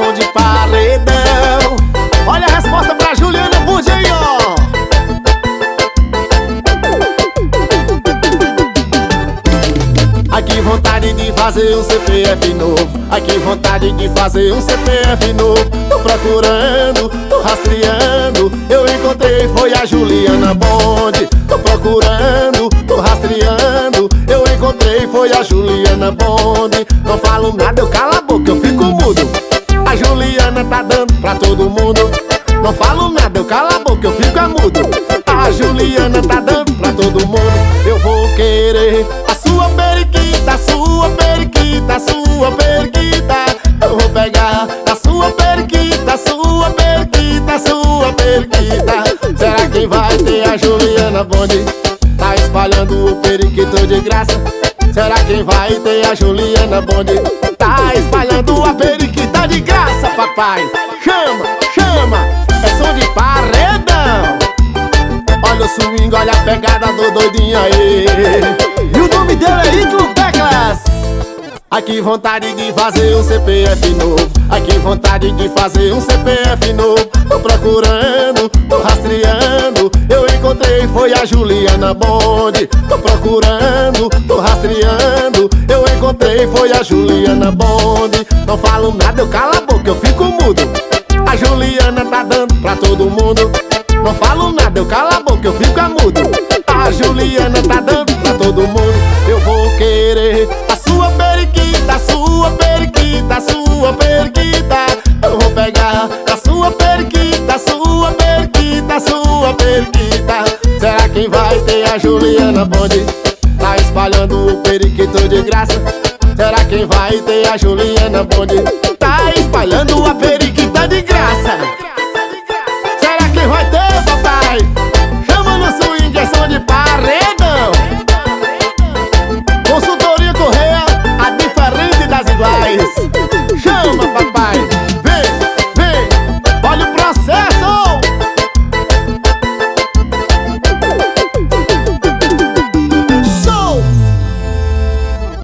som de paredão. Olha a resposta pra Juliana ó. Ai que vontade de fazer um CPF novo. Ai que vontade de fazer um CPF novo. Tô procurando, tô rastreando. Eu encontrei, foi a Juliana Bond Tô procurando, tô rastreando. Eu encontrei, foi a Juliana Bond Não falo nada, eu calo a boca, eu todo mundo. Não falo nada, eu calo a boca, eu fico mudo A Juliana tá dando pra todo mundo. Eu vou querer a sua periquita, sua periquita, sua periquita. Eu vou pegar a sua periquita, sua periquita, sua periquita. Será que vai ter a Juliana Bonde? Tá espalhando o periquito de graça. Será que vai ter a Juliana Bonde? Tá espalhando a periquita de graça, papai. Chama, chama, é som de paredão. Olha o swing, olha a pegada do doidinho aí. E o nome dele é Ítalo Teclas Ai que vontade de fazer um CPF novo. Ai que vontade de fazer um CPF novo. Tô procurando, tô rastreando. Eu encontrei, foi a Juliana Bond Tô procurando, tô rastreando. Eu encontrei, foi a Juliana Bond Não falo nada, eu calo a boca, eu fico mudo. A Juliana tá dando pra todo mundo. Não falo nada, eu calo a boca, eu fico mudo. A Juliana tá dando pra todo mundo. Eu vou querer a sua periquita, sua periquita, sua periquita. Eu vou pegar a sua periquita, sua periquita, sua periquita. Será quem vai ter a Juliana Bonde? Tá espalhando o periquito de graça Será quem vai ter a Juliana Bonde? Tá espalhando a periquita